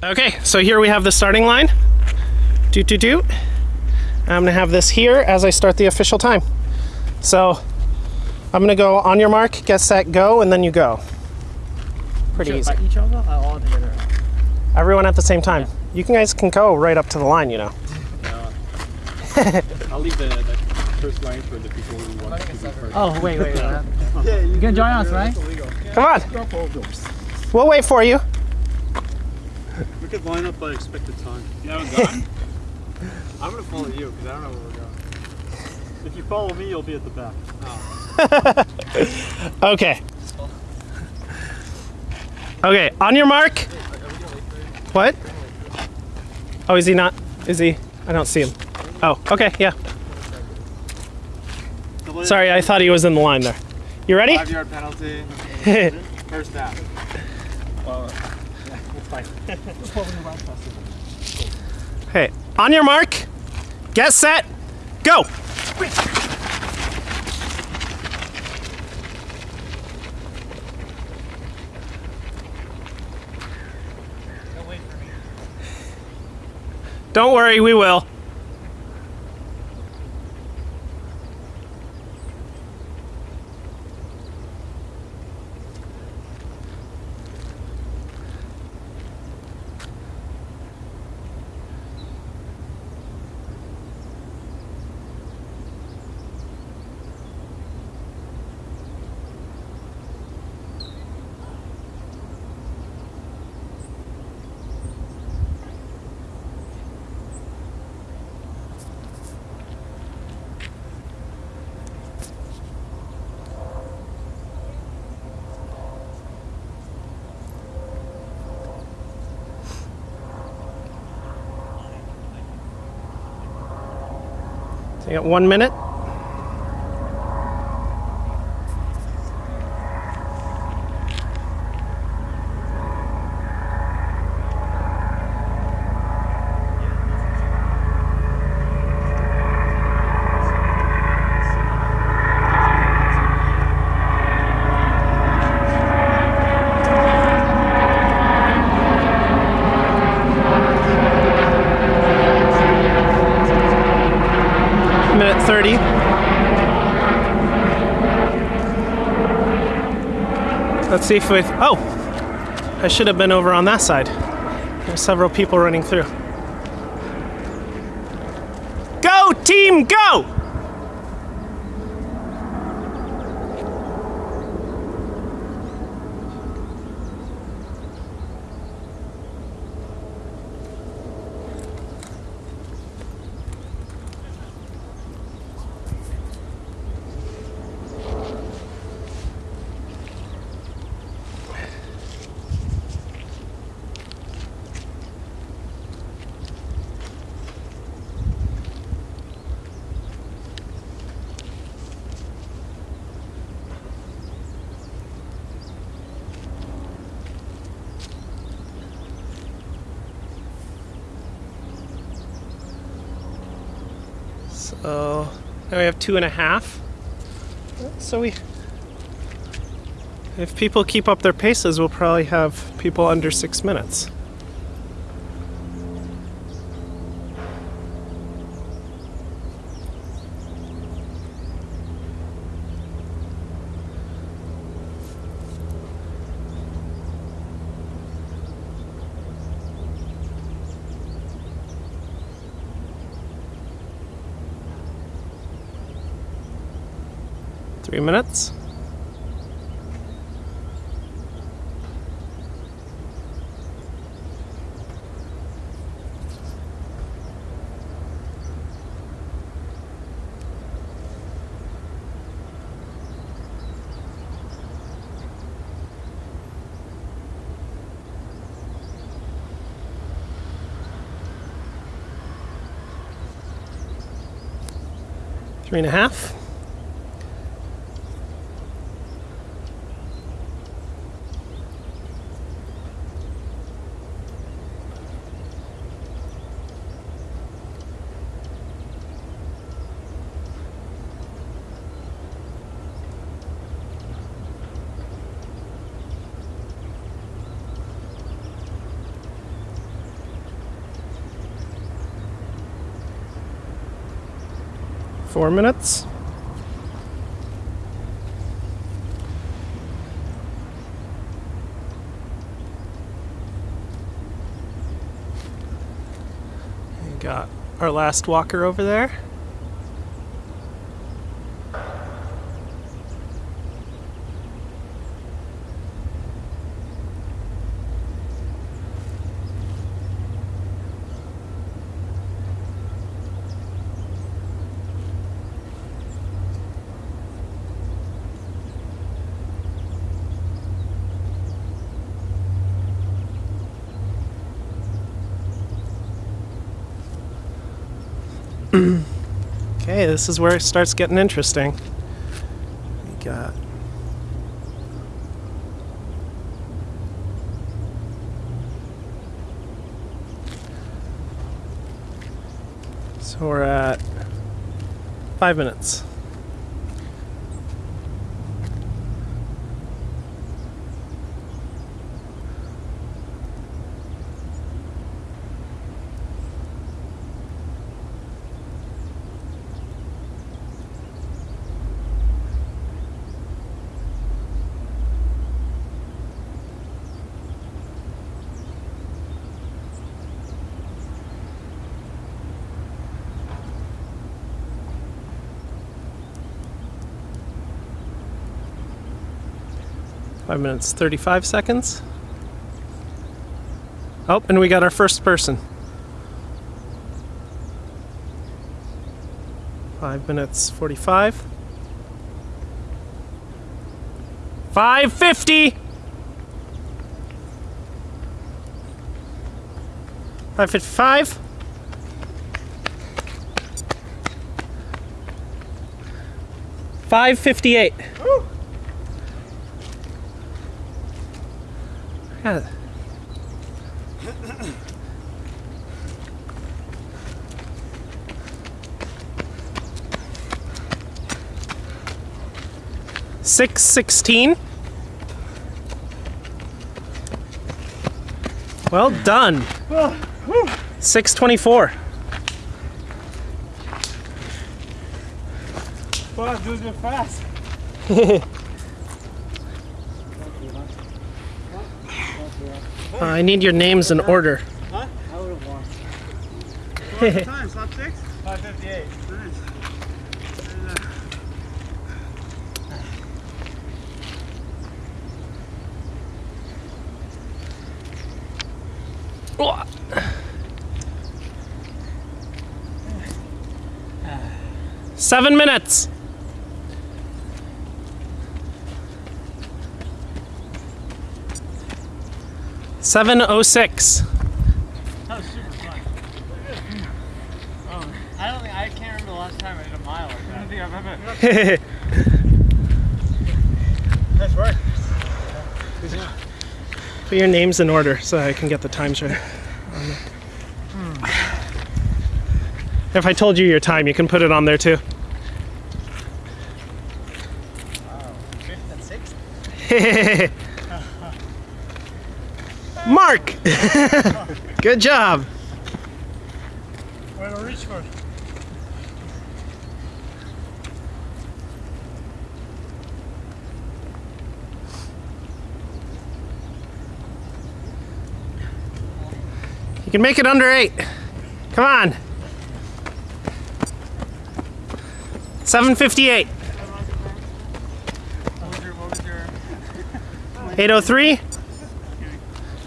Okay, so here we have the starting line. Doot doot doot. I'm gonna have this here as I start the official time. So I'm gonna go on your mark, get set, go, and then you go. Pretty easy. Each other or all together? Everyone at the same time. You can guys can go right up to the line, you know. I'll leave the, the first line for the people who want to be first. Oh, wait, wait, wait. you can join us, right? Come on. We'll wait for you. We could line up by expected time. You haven't gone? I'm gonna follow you because I don't know where we're going. If you follow me, you'll be at the back. Oh. Okay. Okay, on your mark. What? Oh, is he not? Is he? I don't see him. Oh, okay, yeah. Sorry, I thought he was in the line there. You ready? Five yard penalty. First down. Okay, on your mark. Get set. Go. Don't worry, we will. You got one minute. Minute 30. Let's see if we. Oh! I should have been over on that side. There's several people running through. Go, team, go! Uh, so now we have two and a half. So we, if people keep up their paces, we'll probably have people under six minutes. Three minutes. Three and a half. Four minutes. We got our last walker over there. Okay, this is where it starts getting interesting. We got So we're at five minutes. Five minutes, 35 seconds. Oh, and we got our first person. Five minutes, 45. 550! 555. Five fifty Yeah. Six sixteen. Well done. Six twenty four. Wow, dude, you're fast. Uh, I need your names in order. I would have won. Time, slap six? 558. Seven minutes. Seven oh six. That was super fun. Oh, I don't think I can't remember the last time I did a mile like that. I don't think I've ever. Nice work. Put your names in order so I can get the times right. If I told you your time, you can put it on there too. Fifth and sixth. Mark! Good job. Where to reach for? You can make it under eight. Come on. 758. What was your, what was your 803.